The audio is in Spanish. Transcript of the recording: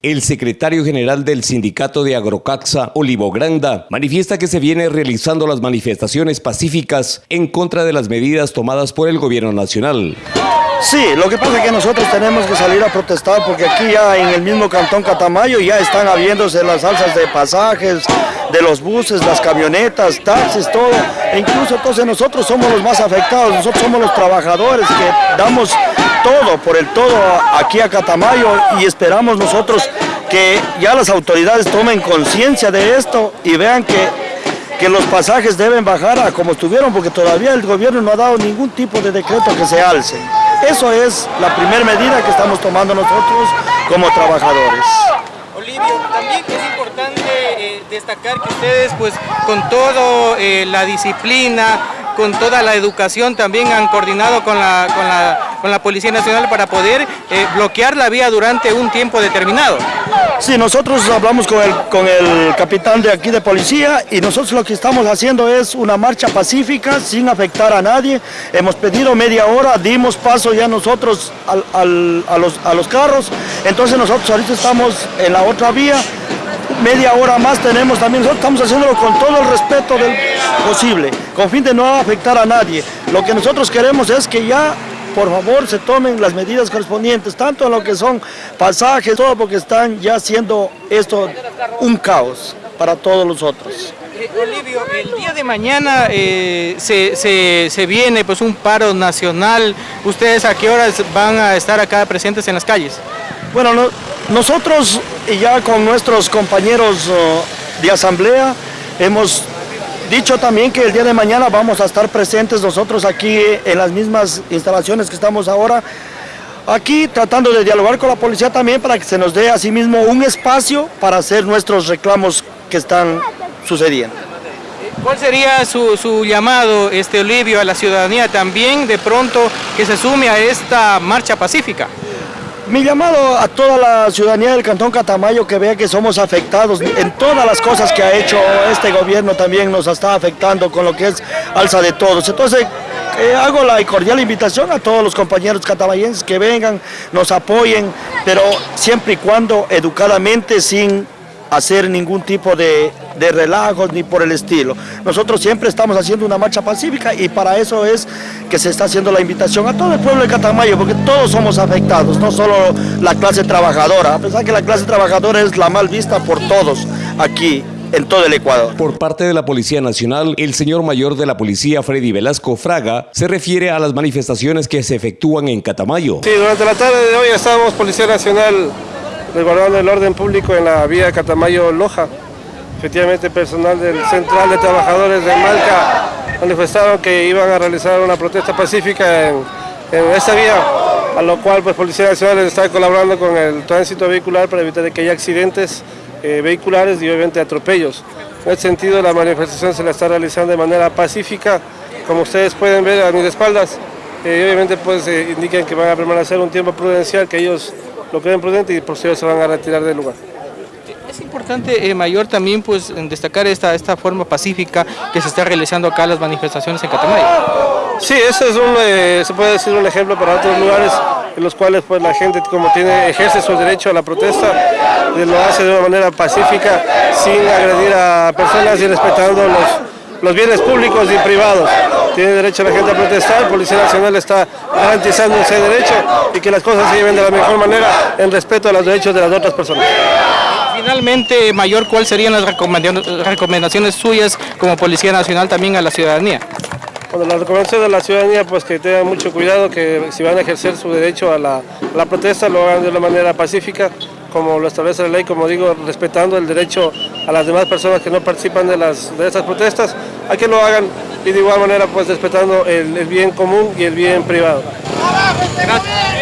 El secretario general del sindicato de Agrocaxa, Olivo Granda, manifiesta que se vienen realizando las manifestaciones pacíficas en contra de las medidas tomadas por el gobierno nacional. Sí, lo que pasa es que nosotros tenemos que salir a protestar porque aquí ya en el mismo cantón Catamayo ya están habiéndose las alzas de pasajes, de los buses, las camionetas, taxis, todo. E incluso entonces nosotros somos los más afectados, nosotros somos los trabajadores que damos todo, por el todo aquí a Catamayo y esperamos nosotros que ya las autoridades tomen conciencia de esto y vean que, que los pasajes deben bajar a como estuvieron porque todavía el gobierno no ha dado ningún tipo de decreto que se alce. Eso es la primera medida que estamos tomando nosotros como trabajadores. Olivio, también es importante eh, destacar que ustedes pues con toda eh, la disciplina, con toda la educación también han coordinado con la, con la, con la Policía Nacional para poder eh, bloquear la vía durante un tiempo determinado. Sí, nosotros hablamos con el, con el capitán de aquí de policía y nosotros lo que estamos haciendo es una marcha pacífica sin afectar a nadie. Hemos pedido media hora, dimos paso ya nosotros a, los, a los carros, entonces nosotros ahorita estamos en la otra vía media hora más tenemos también, nosotros estamos haciéndolo con todo el respeto del posible, con fin de no afectar a nadie. Lo que nosotros queremos es que ya, por favor, se tomen las medidas correspondientes, tanto en lo que son pasajes, todo porque están ya haciendo esto un caos para todos los otros. Eh, Olivio, el día de mañana eh, se, se, se, viene pues un paro nacional. ¿Ustedes a qué horas van a estar acá presentes en las calles? Bueno, no, nosotros ya con nuestros compañeros uh, de asamblea hemos dicho también que el día de mañana vamos a estar presentes nosotros aquí en las mismas instalaciones que estamos ahora, aquí tratando de dialogar con la policía también para que se nos dé asimismo un espacio para hacer nuestros reclamos que están sucediendo. ¿Cuál sería su, su, llamado, este Olivio, a la ciudadanía también de pronto que se sume a esta marcha pacífica? Mi llamado a toda la ciudadanía del Cantón Catamayo que vea que somos afectados en todas las cosas que ha hecho este gobierno también nos está afectando con lo que es alza de todos. Entonces eh, hago la cordial invitación a todos los compañeros catamayenses que vengan, nos apoyen, pero siempre y cuando educadamente sin hacer ningún tipo de, de, relajos ni por el estilo. Nosotros siempre estamos haciendo una marcha pacífica y para eso es que se está haciendo la invitación a todo el pueblo de Catamayo, porque todos somos afectados, no solo la clase trabajadora, a pesar que la clase trabajadora es la mal vista por todos aquí en todo el Ecuador. Por parte de la Policía Nacional, el señor mayor de la Policía, Freddy Velasco Fraga, se refiere a las manifestaciones que se efectúan en Catamayo. Sí, durante la tarde de hoy estamos Policía Nacional resguardando el orden público en la vía Catamayo-Loja. Efectivamente, personal del Central de Trabajadores de Malca manifestaron que iban a realizar una protesta pacífica en, en esta vía, a lo cual pues Policía Nacional está colaborando con el tránsito vehicular para evitar que haya accidentes eh, vehiculares y obviamente atropellos. En ese sentido, la manifestación se la está realizando de manera pacífica, como ustedes pueden ver a mis espaldas. Eh, obviamente pues eh, indican que van a permanecer un tiempo prudencial, que ellos lo creen prudente y por eso se van a retirar del lugar. Es importante, eh, Mayor, también pues destacar esta, esta forma pacífica que se está realizando acá las manifestaciones en Catamayo. Sí, ese es un, eh, se puede decir un ejemplo para otros lugares en los cuales pues la gente como tiene, ejerce su derecho a la protesta, lo hace de una manera pacífica, sin agredir a personas y respetando los, los bienes públicos y privados. Tiene derecho la gente a protestar, la Policía Nacional está garantizando ese derecho y que las cosas se lleven de la mejor manera en respeto a los derechos de las otras personas. Finalmente, Mayor, ¿cuáles serían las recomendaciones suyas como Policía Nacional también a la ciudadanía? Bueno, la recomendación de la ciudadanía pues que tengan mucho cuidado, que si van a ejercer su derecho a la, la protesta lo hagan de una manera pacífica, como lo establece la ley, como digo, respetando el derecho a las demás personas que no participan de, las, de estas protestas, a que lo hagan y de igual manera pues respetando el, el bien común y el bien privado. Gracias.